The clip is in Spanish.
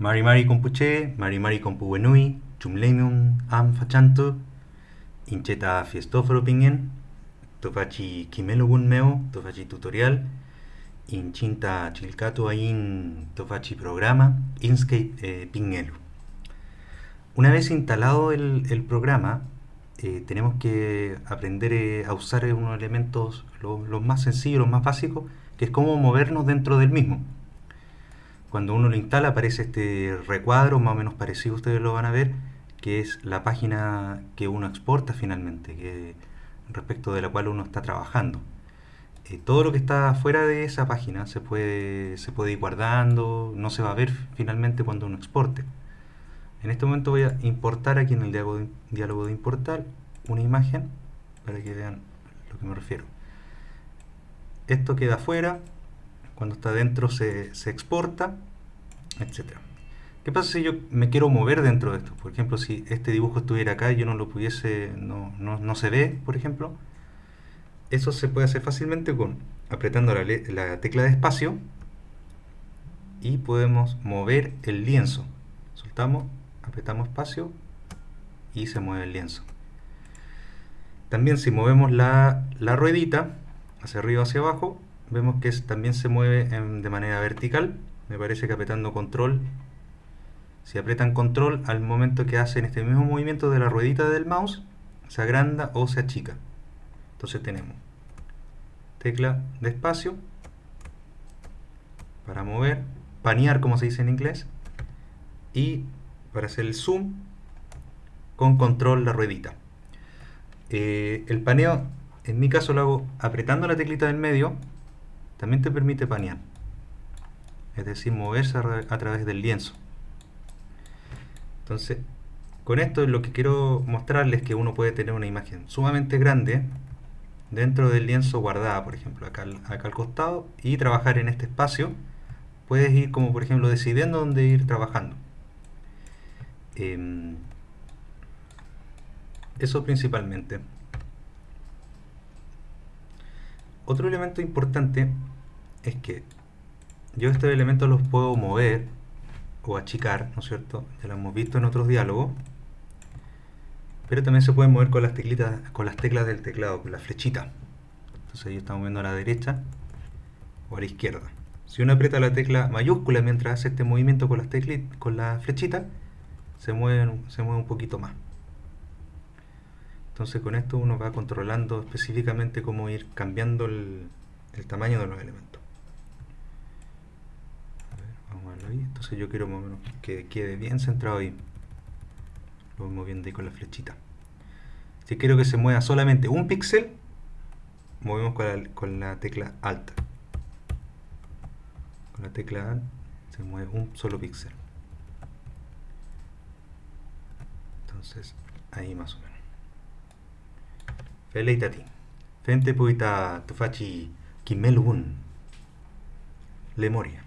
Mari Mari Compuche, Mari Mari Compuenui, Chumlemium Am Fachanto, Incheta Fiestóforo Pingen, Tofachi Kimelogun Meo, Tofachi Tutorial, Inchinta Chilcato Ain Tofachi Programa, Inkscape eh, Pingelu. Una vez instalado el, el programa, eh, tenemos que aprender eh, a usar unos elementos los lo más sencillos, los más básicos, que es cómo movernos dentro del mismo. Cuando uno lo instala aparece este recuadro, más o menos parecido, ustedes lo van a ver, que es la página que uno exporta finalmente, que, respecto de la cual uno está trabajando. Eh, todo lo que está fuera de esa página se puede, se puede ir guardando, no se va a ver finalmente cuando uno exporte. En este momento voy a importar aquí en el diálogo de, diálogo de importar una imagen para que vean lo que me refiero. Esto queda afuera, cuando está dentro se, se exporta, etc. ¿Qué pasa si yo me quiero mover dentro de esto? Por ejemplo, si este dibujo estuviera acá y yo no lo pudiese, no, no, no se ve, por ejemplo. Eso se puede hacer fácilmente con apretando la, la tecla de espacio y podemos mover el lienzo. Soltamos, apretamos espacio y se mueve el lienzo. También si movemos la, la ruedita hacia arriba o hacia abajo, vemos que también se mueve de manera vertical. Me parece que apretando control, si apretan control al momento que hacen este mismo movimiento de la ruedita del mouse, se agranda o se achica. Entonces tenemos tecla de espacio para mover, panear como se dice en inglés, y para hacer el zoom con control la ruedita. Eh, el paneo, en mi caso lo hago apretando la teclita del medio también te permite panear, es decir, moverse a, través del lienzo. Entonces, con esto lo que quiero mostrarles es que uno puede tener una imagen sumamente grande dentro del lienzo guardada, por ejemplo, acá, al costado, y trabajar en este espacio. Puedes ir como, por ejemplo, decidiendo dónde ir trabajando. Em, eso principalmente. Otro elemento importante es que yo estos elementos los puedo mover o achicar, ¿no es cierto? Ya lo hemos visto en otros diálogos. Pero también se pueden mover con las teclitas, con las teclas del teclado, con la flechita. Entonces yo estamos moviendo a la derecha o a la izquierda. Si uno aprieta la tecla mayúscula mientras hace este movimiento con las con la flechita, se mueve, se mueve un poquito más. Entonces con esto uno va controlando específicamente cómo ir cambiando el, tamaño de los elementos. vamos a verlo ahí. Entonces yo quiero que quede bien centrado ahí. Lo voy moviendo ahí con la flechita. Si quiero que se mueva solamente un píxel, movemos con la, con la tecla Alt. Con la tecla Alt se mueve un solo píxel. Entonces, ahí más o menos. Φελεϊτά τι. Φεμπτε πού ήταν το φαχί κοιμέλουν. λεμορία.